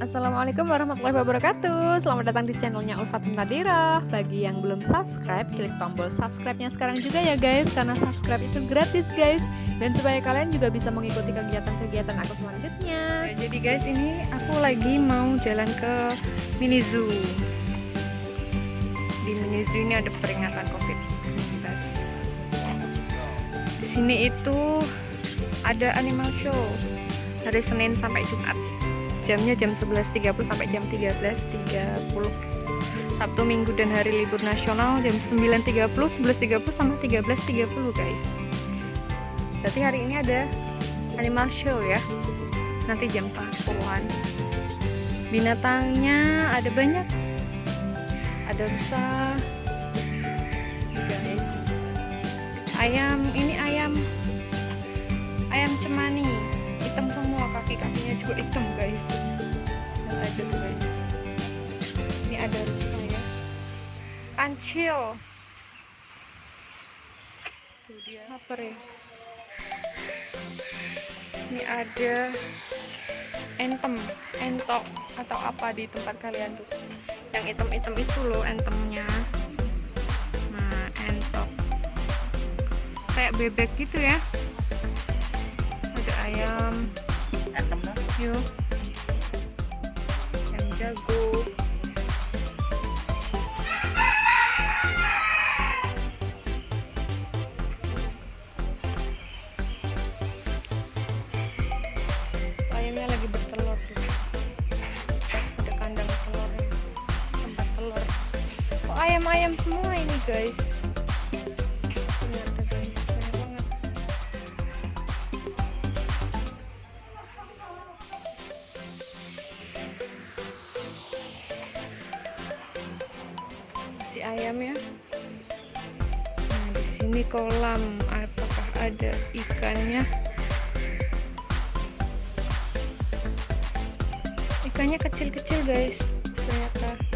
Assalamualaikum warahmatullahi wabarakatuh. Selamat datang di channelnya Ulfat Nadira. Bagi yang belum subscribe, klik tombol subscribe-nya sekarang juga ya guys Karena subscribe itu gratis guys. Dan supaya kalian juga bisa mengikuti kegiatan-kegiatan aku selanjutnya. Ya, Jadi guys ini aku lagi mau jalan ke mini zoo. Di mini zoo ini ada peringatan covid-19 Di sini itu ada animal show Hari Senin sampai Jumat jamnya jam 11.30 sampai jam 13.30 Sabtu Minggu dan hari libur nasional jam 9.30 11.30 sama 13.30 guys. Berarti hari ini ada animal show ya. Nanti jam setengah sepuluhan. Binatangnya ada banyak. Ada rusa. Guys. Ayam ini ayam. Ayam cemani kancil tuh dia. Apa ya ini ada entem entok atau apa di tempat kalian tuh. Yang hitam-hitam itu loh entemnya nah entok. Kayak bebek gitu ya. Ayam. Yuk. Ayam jago ayam-ayam semua ini guys. Si ayam ya. Nah di sini kolam. Apakah ada ikannya? Ikannya kecil-kecil guys. Ternyata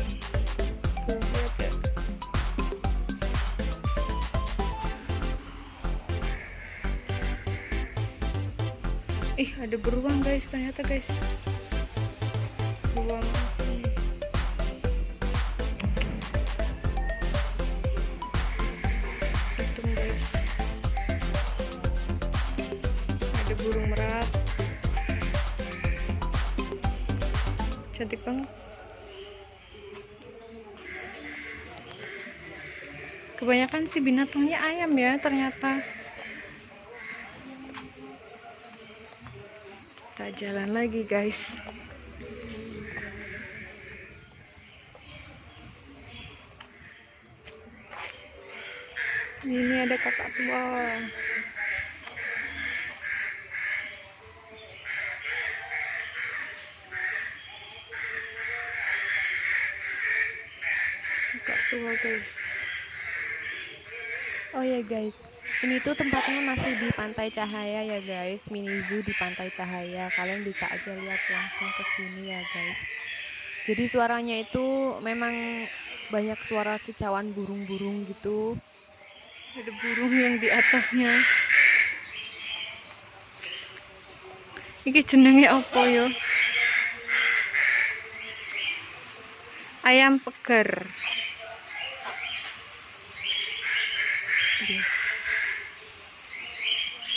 ih ada beruang guys. Ternyata guys. Beruang. Ada burung merak. Cantik banget. Kebanyakan sih binatangnya ayam ya ternyata jalan lagi guys. Ini ada kakak tua kakak tua guys. Oh ya guys Ini tuh tempatnya masih di Pantai Cahaya ya guys. Mini Zoo di Pantai Cahaya. Kalian bisa aja lihat langsung ke sini ya guys. Jadi suaranya itu memang banyak suara kicauan burung-burung gitu. Ada burung yang di atasnya. Ini jenenge apa yo? Ayam pegar yes.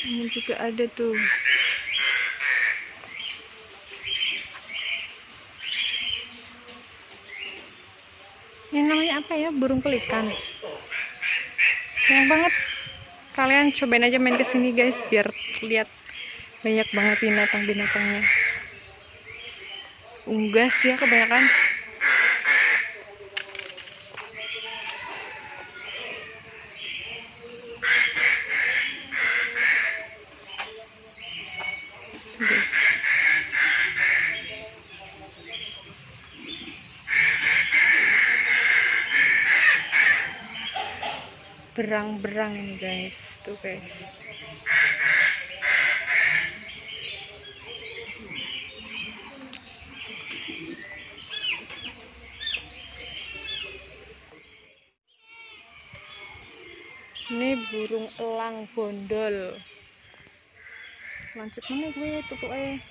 Ini juga ada tuh. Ini namanya apa ya? Burung pelikan. Sayang banget. Kalian cobain aja main ke sini guys biar lihat banyak banget binatang-binatangnya. Unggas ya kebanyakan berang-berang ini guys. Tuh guys. Ini burung elang bondol. Lanjut mana gue tutup eh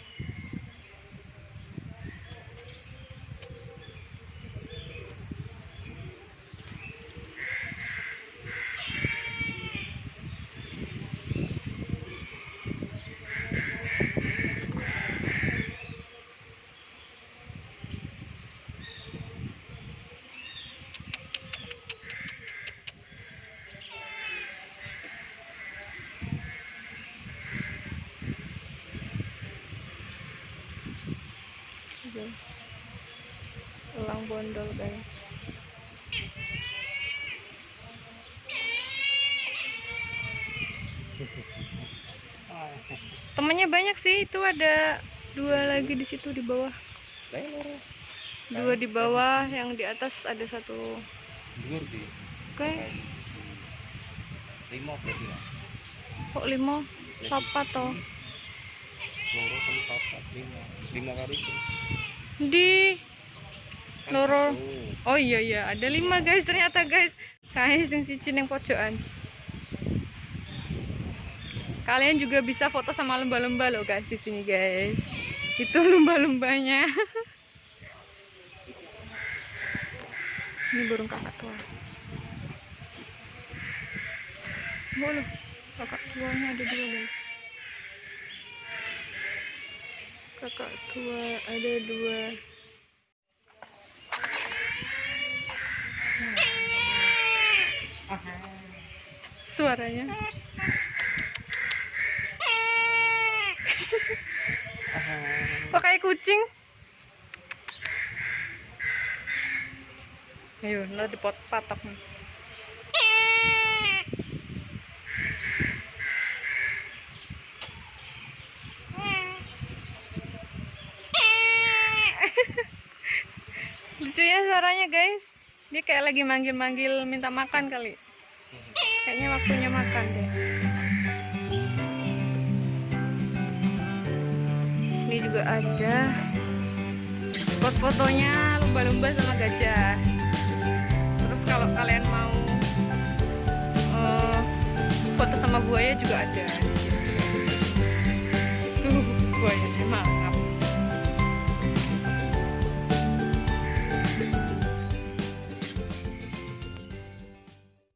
guys. Elang bondol guys. Temannya banyak sih. Itu ada dua lagi di situ di bawah. Dua di bawah yang di atas ada satu. Oke. Lima berarti ya. kok lima? Papa toh Loro kan papat lima. Lima kali itu. di Loro. oh iya iya. Ada lima guys ternyata guys. Guys yang siji yang pojokan. Kalian juga bisa foto sama lumba-lumba loh guys di sini guys. Itu lumba-lumbanya ini burung kakak tua. Loh kakak tuanya ada dua guys kakak tua ada dua. Suaranya. Kayak kucing? Ayo lo di pot patok. nih dia kayak lagi manggil-manggil minta makan kali. Kayaknya waktunya makan deh. Ini juga ada spot fotonya lumba-lumba sama gajah. Terus kalau kalian mau uh, foto sama buaya juga ada. Tuh buaya emang.